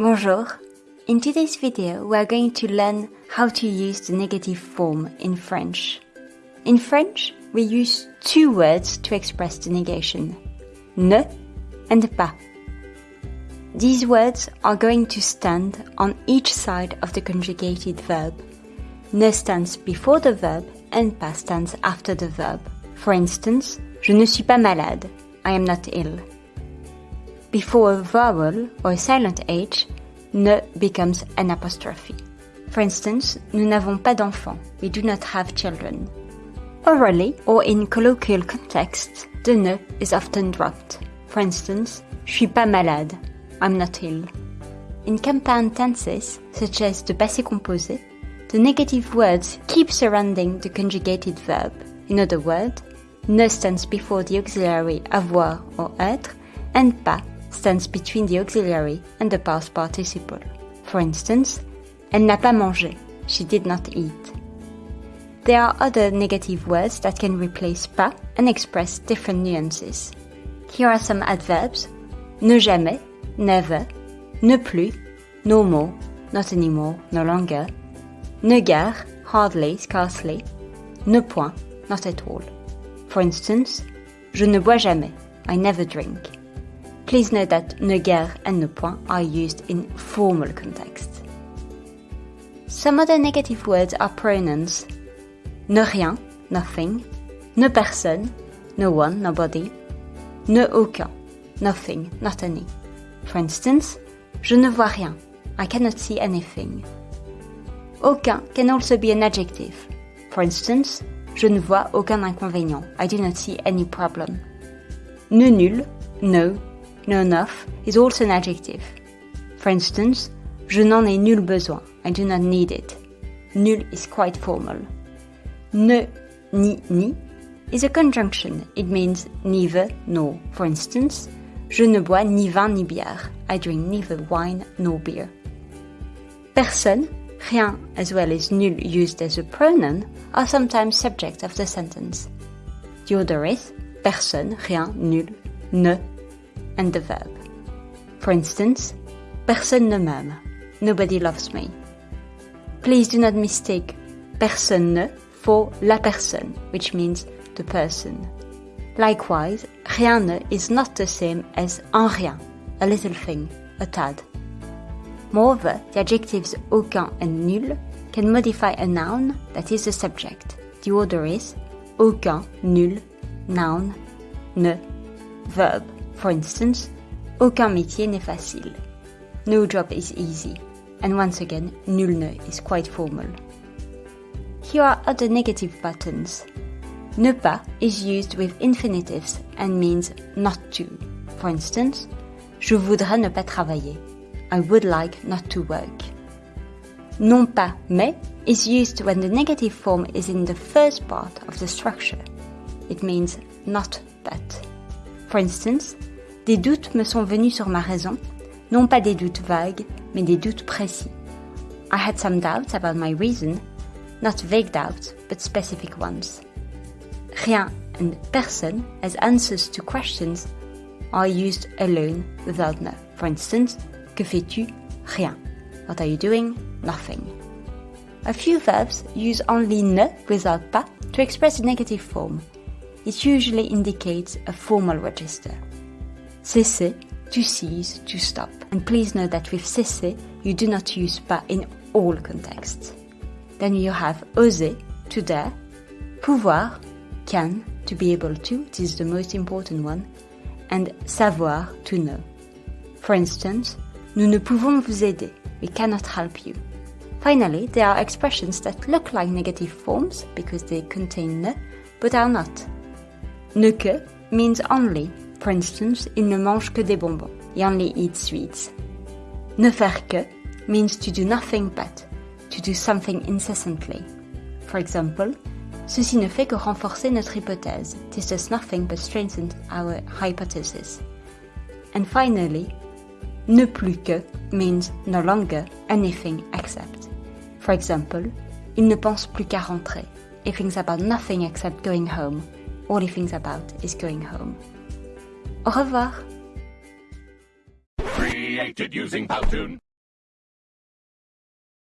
Bonjour. In today's video, we are going to learn how to use the negative form in French. In French, we use two words to express the negation. Ne and pas. These words are going to stand on each side of the conjugated verb. Ne stands before the verb and pas stands after the verb. For instance, je ne suis pas malade. I am not ill. Before a vowel or a silent H, ne becomes an apostrophe. For instance, nous n'avons pas d'enfants. We do not have children. Orally or in colloquial contexts, the ne is often dropped. For instance, je suis pas malade. I'm not ill. In compound tenses, such as the passé composé, the negative words keep surrounding the conjugated verb. In other words, ne stands before the auxiliary avoir or être, and pas stands between the auxiliary and the past participle. For instance, elle n'a pas mangé. She did not eat. There are other negative words that can replace pas and express different nuances. Here are some adverbs. Ne jamais, never, ne plus, no more, not anymore, no longer, ne guère, hardly, scarcely, ne point, not at all. For instance, je ne bois jamais, I never drink. Please note that ne guère and ne point are used in formal contexts. Some other negative words are pronouns. Ne rien, nothing. Ne personne, no one, nobody. Ne aucun, nothing, not any. For instance, je ne vois rien, I cannot see anything. Aucun can also be an adjective. For instance, je ne vois aucun inconvénient, I do not see any problem. Ne nul, no, no enough is also an adjective. For instance, je n'en ai nul besoin. I do not need it. Nul is quite formal. Ne, ni, ni is a conjunction. It means neither nor. For instance, je ne bois ni vin ni bière. I drink neither wine nor beer. Personne, rien, as well as nul used as a pronoun, are sometimes subject of the sentence. The order is personne, rien, nul, ne, and the verb. For instance, personne ne m'aime. Nobody loves me. Please do not mistake personne ne for la personne, which means the person. Likewise, rien ne is not the same as un rien, a little thing, a tad. Moreover, the adjectives aucun and nul can modify a noun that is the subject. The order is aucun, nul, noun, ne, verb. For instance, aucun métier n'est facile. No job is easy. And once again, nul ne is quite formal. Here are other negative patterns. Ne pas is used with infinitives and means not to. For instance, je voudrais ne pas travailler. I would like not to work. Non pas mais is used when the negative form is in the first part of the structure. It means not but. For instance, des doutes me sont venus sur ma raison, non pas des doutes vagues, mais des doutes précis. I had some doubts about my reason, not vague doubts, but specific ones. Rien and personne as answers to questions are used alone without ne. For instance, que fais-tu? Rien. What are you doing? Nothing. A few verbs use only ne without pas to express a negative form. It usually indicates a formal register. Cesser, to cease, to stop. And please note that with cesser, you do not use pas in all contexts. Then you have oser, to dare, pouvoir, can, to be able to, this is the most important one, and savoir, to know. For instance, nous ne pouvons vous aider, we cannot help you. Finally, there are expressions that look like negative forms because they contain ne, but are not. Ne que means only, for instance, il ne mange que des bonbons. He only eats sweets. Ne faire que means to do nothing but, to do something incessantly. For example, ceci ne fait que renforcer notre hypothèse. This does nothing but strengthen our hypothesis. And finally, ne plus que means no longer anything except. For example, il ne pense plus qu'à rentrer. He thinks about nothing except going home. All he thinks about is going home. Au revoir. Created using Powtoon.